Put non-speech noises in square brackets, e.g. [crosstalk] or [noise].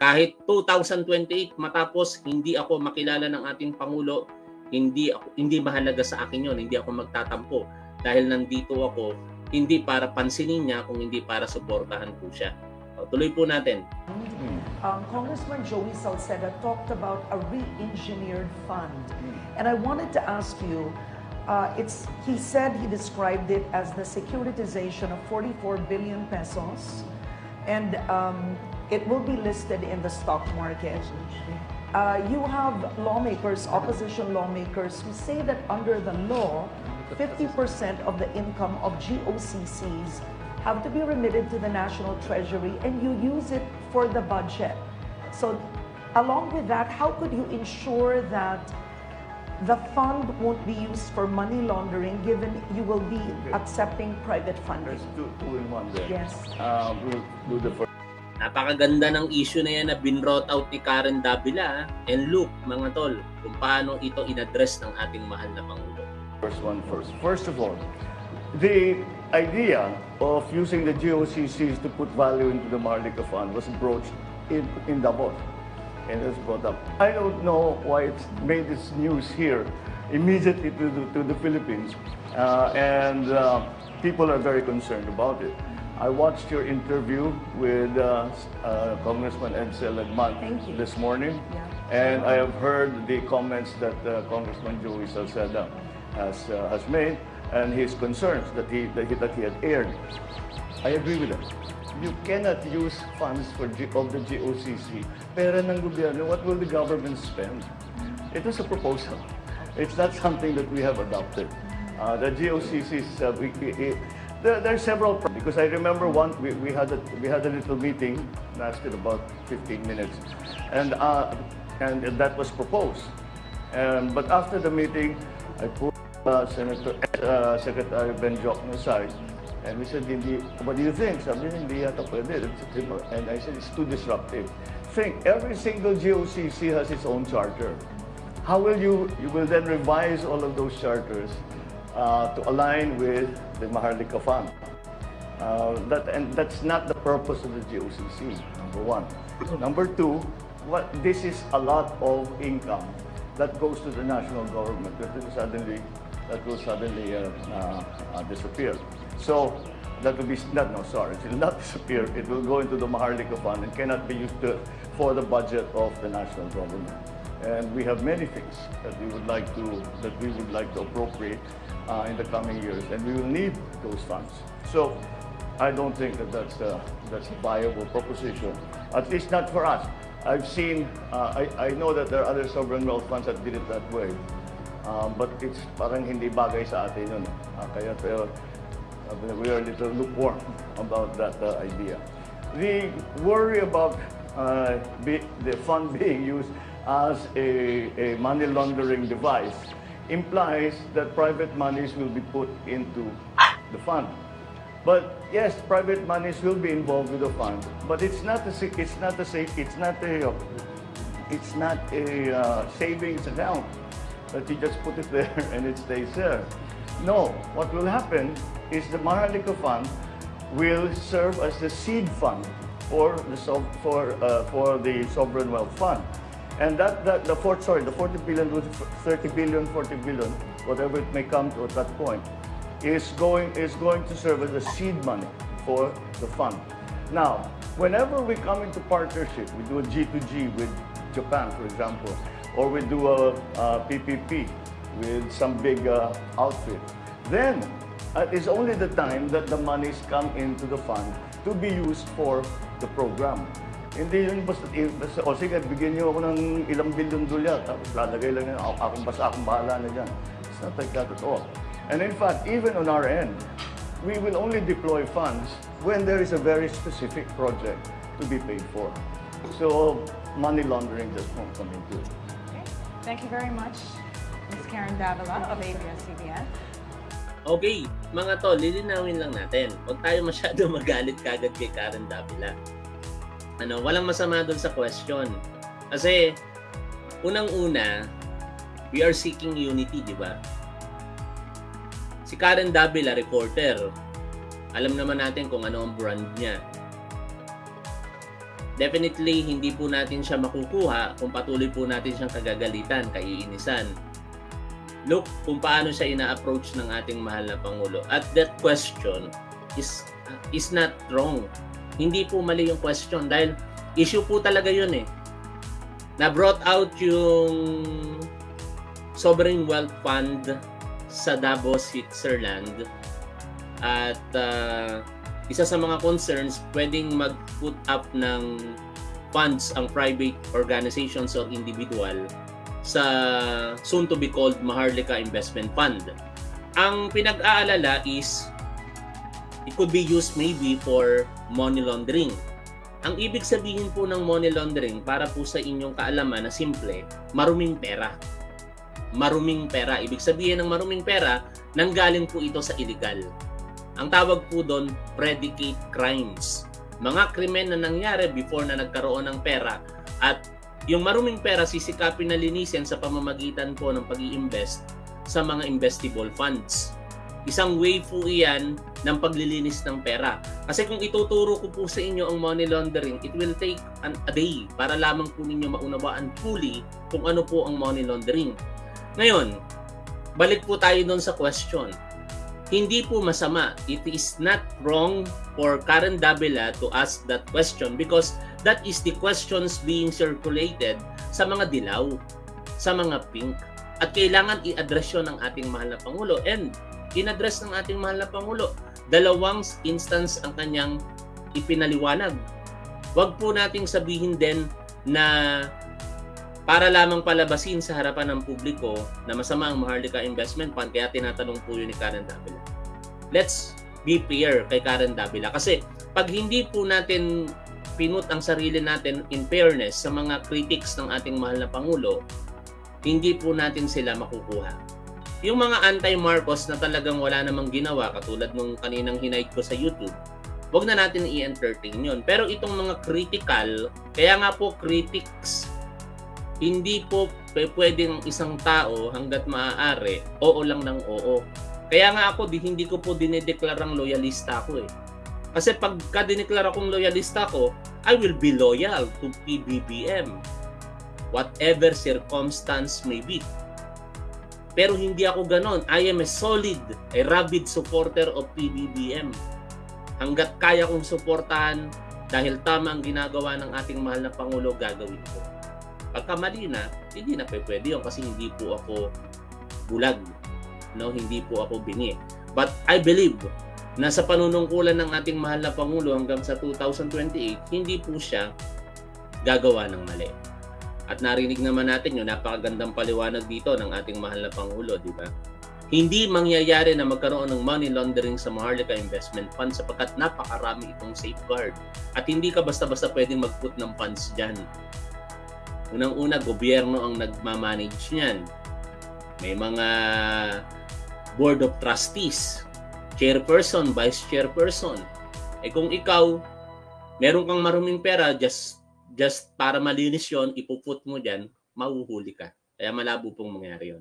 kahit 2028 matapos hindi ako makilala ng ating pangulo, hindi ako hindi mahalaga sa akin 'yon, hindi ako magtatampo dahil nandito ako hindi para pansinin niya kung hindi para suportahan po siya. O, tuloy po natin. Um, Congressman Joey Salceda talked about a re-engineered fund. And I wanted to ask you, uh, it's, he said he described it as the securitization of 44 billion pesos and um, it will be listed in the stock market. Uh, you have lawmakers, opposition lawmakers, who say that under the law, 50% of the income of GOCCs have to be remitted to the National Treasury and you use it for the budget. So along with that, how could you ensure that the fund won't be used for money laundering given you will be accepting private funders? Two, two in one there. Yes. Uh, we'll do the first. Napakaganda ng issue na yan na binrot out ni Karen Davila and look mga tol kung paano ito inaddress ng ating mahal na Pangulo. First one first. First of all, the idea of using the GOCCs to put value into the Marlica Fund was broached in, in Davos and it was brought up. I don't know why it's made this news here immediately to the, to the Philippines uh, and uh, people are very concerned about it. I watched your interview with uh, uh, Congressman Ed Seligman Thank this morning. Yeah. And I have heard the comments that uh, Congressman Joey Salceda has, uh, has made and his concerns that he, that he, that he had aired. I agree with him. You cannot use funds for G, of the GOCC. Pera ng gobyerno, what will the government spend? It was a proposal. It's not something that we have adopted. Uh, the GOCC, is, uh, we, we, there, there are several, because I remember one, we, we, had a, we had a little meeting, lasted about 15 minutes, and, uh, and that was proposed. Um, but after the meeting, I put uh, Senator, uh, Secretary Ben Jokno aside, and we said, hindi, what do you think? Sabi niya, hindi And I said, it's too disruptive. Think, every single GOCC has its own charter. How will you, you will then revise all of those charters uh, to align with the Maharlika Fund? Uh, that, and that's not the purpose of the GOCC, number one. Number two, what, this is a lot of income that goes to the national government that will suddenly, that will suddenly uh, uh, uh, disappear. So that will be, not, no, sorry, it will not [laughs] disappear. It will go into the Maharlika Fund and cannot be used to, for the budget of the national government. And we have many things that we would like to, that we would like to appropriate uh, in the coming years, and we will need those funds. So I don't think that that's a, that's a viable proposition, at least not for us. I've seen, uh, I, I know that there are other sovereign wealth funds that did it that way, um, but it's parang hindi bagay sa atin yun. Uh, kaya we are a little lukewarm about that uh, idea. The worry about uh, be, the fund [laughs] being used as a, a money laundering device implies that private monies will be put into the fund. But yes, private monies will be involved with the fund, but it's not a it's not a safe it's not a it's not a uh, savings account that you just put it there [laughs] and it stays there. No, what will happen is the Maharlika Fund will serve as the seed fund for the for uh, for the sovereign wealth fund. And that, that the fourth, sorry, the 40 billion, 30 billion, 40 billion, whatever it may come to at that point, is going is going to serve as a seed money for the fund. Now, whenever we come into partnership, we do a G2G with Japan, for example, or we do a, a PPP with some big uh, outfit, then uh, it's only the time that the monies come into the fund to be used for the program. Hindi yun basta, eh, basta o sige, bigyan niyo ako ng ilang bilyon dolyar, tapos lalagay lang yun, ako, akong basta akong bahala na dyan. It's not like that at all. And in fact, even on our end, we will only deploy funds when there is a very specific project to be paid for. So money laundering just won't come into it. Okay. Thank you very much, Ms. Karen Davila of ABS-CBN. Okay, mga tol, lilinawin lang natin. Huwag tayo masyado [laughs] magalit kagad kay Karen Davila. Ano, walang masama doon sa question. Kasi, unang-una, we are seeking unity, di ba? Si Karen Davila, reporter. Alam naman natin kung ano ang brand niya. definitely hindi po natin siya makukuha kung patuloy po natin siyang kagagalitan, kaiinisan. Look kung paano siya ina-approach ng ating mahal na Pangulo. At that question is is not wrong. Hindi po mali yung question dahil issue po talaga yun eh. Na brought out yung sovereign wealth fund sa Davos, Switzerland. At uh, isa sa mga concerns, pwedeng mag-put up ng funds ang private organizations or individual sa soon to be called Maharlika Investment Fund. Ang pinag-aalala is it could be used maybe for money laundering. Ang ibig sabihin po ng money laundering para po sa inyong kaalaman na simple, maruming pera. Maruming pera. Ibig sabihin ng maruming pera, nanggaling po ito sa illegal. Ang tawag po doon, predicate crimes. Mga krimen na nangyari before na nagkaroon ng pera at yung maruming pera sisikapin na linisin sa pamamagitan po ng pag invest sa mga investable funds. Isang way po iyan ng paglilinis ng pera. Kasi kung ituturo ko po sa inyo ang money laundering, it will take an, a day para lamang po ninyo maunawaan fully kung ano po ang money laundering. Ngayon, balik po tayo doon sa question. Hindi po masama. It is not wrong for Karen Davila to ask that question because that is the questions being circulated sa mga dilaw, sa mga pink. At kailangan i-address yun ng ating mahal na Pangulo. And in-address ng ating mahal na Pangulo, dalawang instance ang kanyang ipinaliwanag. Huwag po nating sabihin din na para lamang palabasin sa harapan ng publiko na masama ang Maharlika Investment Fund kaya tinatanong po yun ni Karen Davila. Let's be fair kay Karen Davila kasi pag hindi po natin pinut ang sarili natin in fairness sa mga critics ng ating mahal na Pangulo, hindi po natin sila makukuha. Yung mga anti-Marcos na talagang wala namang ginawa, katulad nung kaninang hinayit ko sa YouTube, wag na natin i-entertain yun. Pero itong mga critical, kaya nga po critics, hindi po pwedeng isang tao hanggat maaari, oo lang ng oo. Kaya nga ako, di, hindi ko po dinedeklarang loyalista ako eh. Kasi pagka dineklara kong loyalista ko, I will be loyal to PBBM. Whatever circumstance may be. Pero hindi ako ganon. I am a solid, a rabid supporter of PBBM. Hanggat kaya kong suportahan dahil tama ang ginagawa ng ating mahal na Pangulo, gagawin ko. Pagka mali na, hindi na pwede yun kasi hindi po ako bulag. No, hindi po ako bingi. But I believe na sa panunungkulan ng ating mahal na Pangulo hanggang sa 2028, hindi po siya gagawa ng mali. At narinig naman natin yung napakagandang paliwanag dito ng ating mahal na Pangulo, di ba? Hindi mangyayari na magkaroon ng money laundering sa Maharlika Investment Fund sapagkat napakarami itong safeguard. At hindi ka basta-basta pwedeng mag-put ng funds dyan. Unang-una, gobyerno ang nagmamanage niyan. May mga board of trustees, chairperson, vice chairperson. Eh kung ikaw, meron kang maruming pera, just just para malinis yon ipuput mo dyan, mahuhuli ka. Kaya malabo pong mangyari yon.